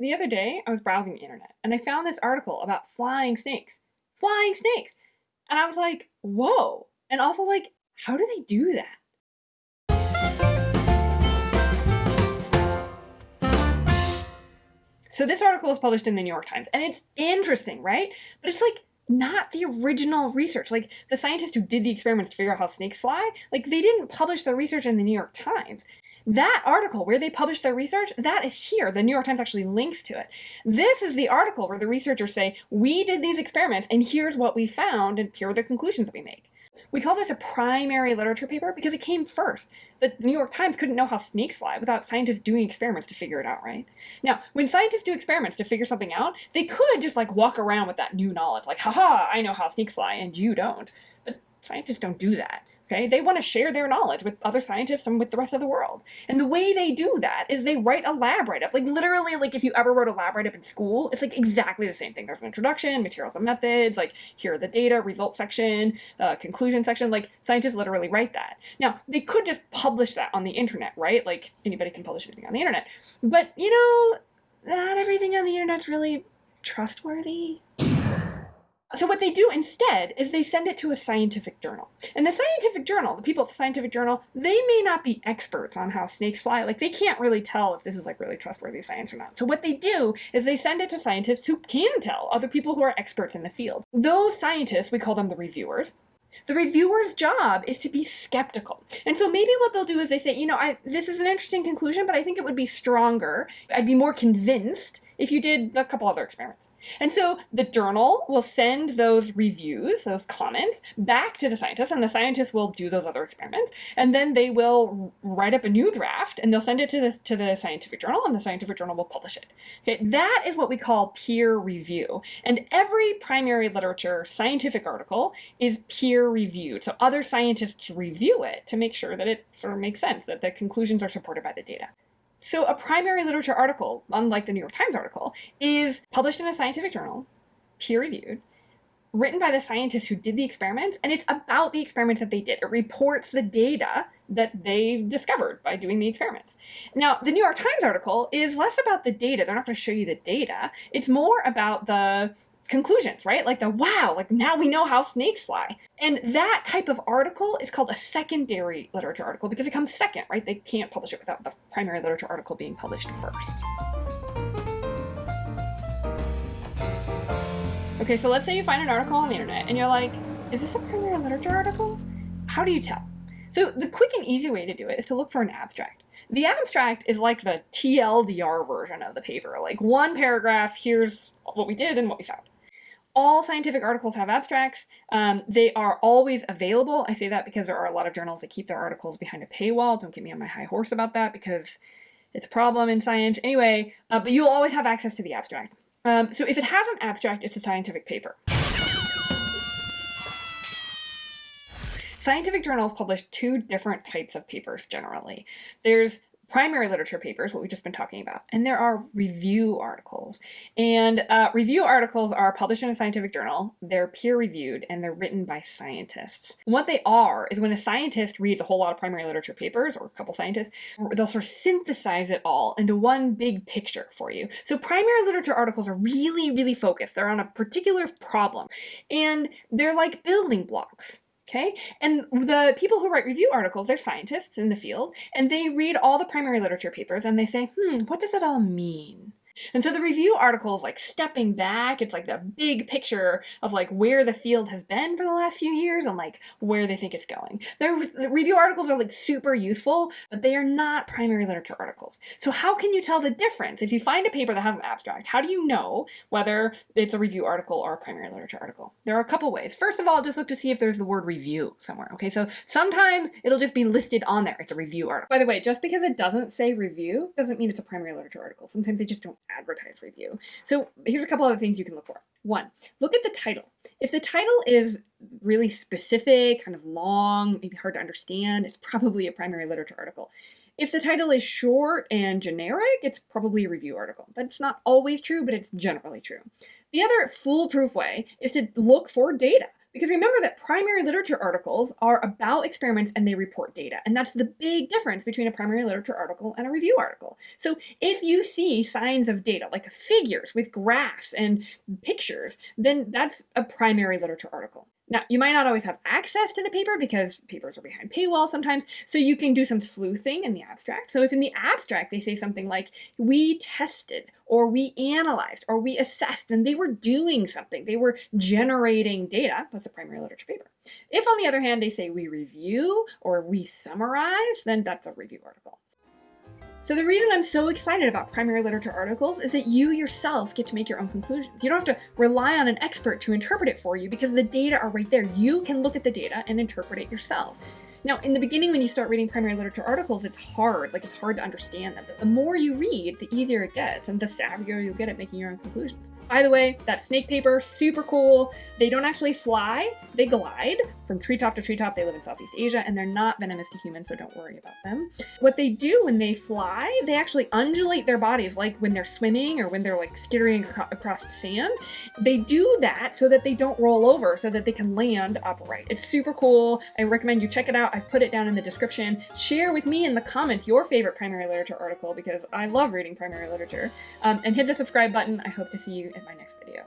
the other day, I was browsing the internet and I found this article about flying snakes. Flying snakes! And I was like, whoa. And also, like, how do they do that? So this article was published in the New York Times, and it's interesting, right? But it's like not the original research. Like the scientists who did the experiments to figure out how snakes fly, like they didn't publish their research in the New York Times. That article where they published their research, that is here. The New York Times actually links to it. This is the article where the researchers say, we did these experiments and here's what we found and here are the conclusions that we make. We call this a primary literature paper because it came first. The New York Times couldn't know how snakes fly without scientists doing experiments to figure it out, right? Now, when scientists do experiments to figure something out, they could just like walk around with that new knowledge, like, haha, I know how snakes fly and you don't. But scientists don't do that. Okay, they want to share their knowledge with other scientists and with the rest of the world. And the way they do that is they write a lab write-up. Like literally, like if you ever wrote a lab write-up in school, it's like exactly the same thing. There's an introduction, materials and methods, like here are the data, results section, uh, conclusion section. Like scientists literally write that. Now they could just publish that on the internet, right? Like anybody can publish anything on the internet. But you know, not everything on the internet's really trustworthy. So what they do instead is they send it to a scientific journal. And the scientific journal, the people at the scientific journal, they may not be experts on how snakes fly. Like they can't really tell if this is like really trustworthy science or not. So what they do is they send it to scientists who can tell, other people who are experts in the field. Those scientists, we call them the reviewers, the reviewer's job is to be skeptical. And so maybe what they'll do is they say, you know, I, this is an interesting conclusion, but I think it would be stronger. I'd be more convinced if you did a couple other experiments. And so the journal will send those reviews, those comments, back to the scientists, and the scientists will do those other experiments, and then they will write up a new draft, and they'll send it to the, to the scientific journal, and the scientific journal will publish it. Okay, that is what we call peer review. And every primary literature scientific article is peer reviewed. So other scientists review it to make sure that it sort of makes sense, that the conclusions are supported by the data. So a primary literature article, unlike the New York Times article, is published in a scientific journal, peer-reviewed, written by the scientists who did the experiments, and it's about the experiments that they did. It reports the data that they discovered by doing the experiments. Now, the New York Times article is less about the data. They're not going to show you the data. It's more about the conclusions, right? Like the wow, like now we know how snakes fly. And that type of article is called a secondary literature article because it comes second, right? They can't publish it without the primary literature article being published first. Okay, so let's say you find an article on the internet and you're like, is this a primary literature article? How do you tell? So the quick and easy way to do it is to look for an abstract. The abstract is like the TLDR version of the paper. Like one paragraph, here's what we did and what we found all scientific articles have abstracts. Um, they are always available. I say that because there are a lot of journals that keep their articles behind a paywall. Don't get me on my high horse about that because it's a problem in science. Anyway, uh, but you'll always have access to the abstract. Um, so if it has an abstract, it's a scientific paper. Scientific journals publish two different types of papers generally. There's primary literature papers, what we've just been talking about, and there are review articles. And uh, review articles are published in a scientific journal, they're peer-reviewed, and they're written by scientists. What they are is when a scientist reads a whole lot of primary literature papers, or a couple scientists, they'll sort of synthesize it all into one big picture for you. So primary literature articles are really, really focused. They're on a particular problem, and they're like building blocks. Okay, and the people who write review articles, they're scientists in the field, and they read all the primary literature papers and they say, hmm, what does it all mean? And so the review article is like stepping back. It's like the big picture of like where the field has been for the last few years and like where they think it's going. The, review articles are like super useful, but they are not primary literature articles. So how can you tell the difference? If you find a paper that has an abstract, how do you know whether it's a review article or a primary literature article? There are a couple ways. First of all, just look to see if there's the word review somewhere. Okay, so sometimes it'll just be listed on there. It's a review article. By the way, just because it doesn't say review doesn't mean it's a primary literature article. Sometimes they just don't advertise review. So here's a couple other things you can look for. One, look at the title. If the title is really specific, kind of long, maybe hard to understand, it's probably a primary literature article. If the title is short and generic, it's probably a review article. That's not always true, but it's generally true. The other foolproof way is to look for data Because remember that primary literature articles are about experiments and they report data. And that's the big difference between a primary literature article and a review article. So if you see signs of data, like figures with graphs and pictures, then that's a primary literature article. Now, you might not always have access to the paper because papers are behind paywall sometimes, so you can do some sleuthing in the abstract. So if in the abstract they say something like, we tested, or we analyzed, or we assessed, then they were doing something. They were generating data. That's a primary literature paper. If, on the other hand, they say we review or we summarize, then that's a review article. So the reason I'm so excited about primary literature articles is that you yourself get to make your own conclusions. You don't have to rely on an expert to interpret it for you because the data are right there. You can look at the data and interpret it yourself. Now, in the beginning, when you start reading primary literature articles, it's hard, like it's hard to understand them. But the more you read, the easier it gets and the savvier you'll get at making your own conclusions. By the way, that snake paper, super cool. They don't actually fly, they glide from treetop to treetop. They live in Southeast Asia and they're not venomous to humans, so don't worry about them. What they do when they fly, they actually undulate their bodies like when they're swimming or when they're like skittering across the sand. They do that so that they don't roll over, so that they can land upright. It's super cool. I recommend you check it out. I've put it down in the description. Share with me in the comments your favorite primary literature article because I love reading primary literature. Um, and hit the subscribe button. I hope to see you in my next video.